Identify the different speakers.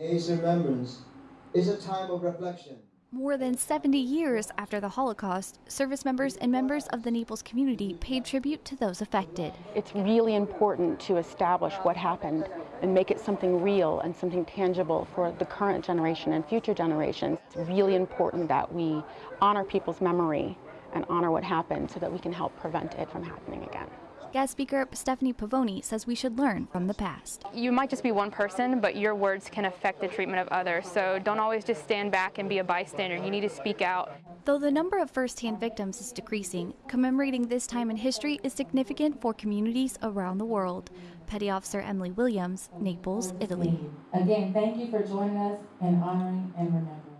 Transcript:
Speaker 1: Today's remembrance is a time of reflection.
Speaker 2: More than 70 years after the Holocaust, service members and members of the Naples community paid tribute to those affected.
Speaker 3: It's really important to establish what happened and make it something real and something tangible for the current generation and future generations. It's really important that we honor people's memory and honor what happened so that we can help prevent it from happening again.
Speaker 2: Guest speaker Stephanie Pavoni says we should learn from the past.
Speaker 4: You might just be one person, but your words can affect the treatment of others. So don't always just stand back and be a bystander. You need to speak out.
Speaker 2: Though the number of first-hand victims is decreasing, commemorating this time in history is significant for communities around the world. Petty Officer Emily Williams, Naples, Italy.
Speaker 5: Again, thank you for joining us in honoring and remembering.